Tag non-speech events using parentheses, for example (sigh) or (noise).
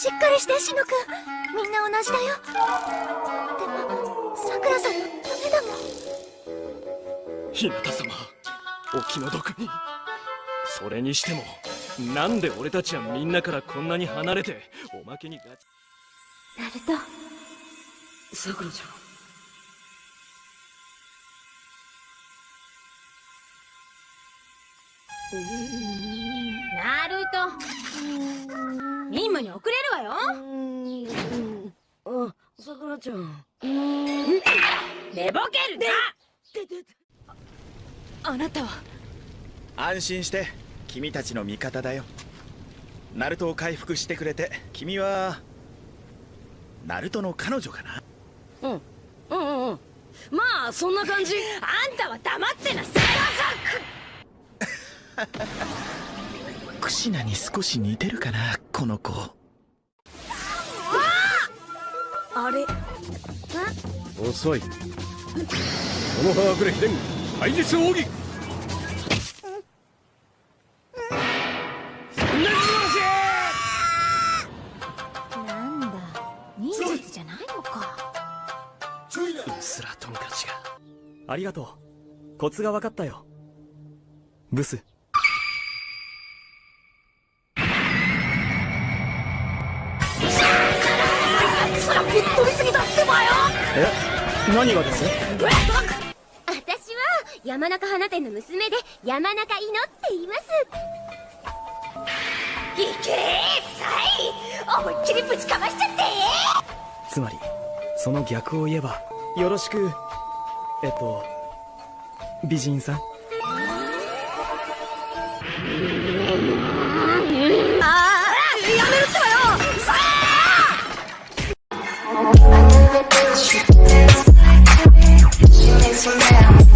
しっかりしてシノくん。みんな同じだよ。でもさくらさんのためだもん。日向様お気の毒。にそれにしてもなんで俺たちはみんなからこんなに離れておまけにガチ。ナルト。さくらちゃん。ナルト任務に遅れるわよ。あさくらちゃん。寝ぼけるな。あなたは？安心して君たちの味方だよ。ナルトを回復してくれて君はナルトの彼女かな？うん。うんうんうん。まあそんな感じ。(laughs) あんたは黙ってなさい (laughs) クシナに少し似てるかなこの子。あ！れ？遅い。この葉隠れ秘伝廃実奥義。なんだ忍術じゃないのか。うすらトンカチが。ありがとう。コツが分かったよ。ブスぶっ飛びすぎたってばよ。え？何がです？私は山中花店の娘で山中いのって言います。いけーさい。思いっきりぶちかましちゃって。つまりその逆を言えばよろしくえっと美人さん？She makes me mad.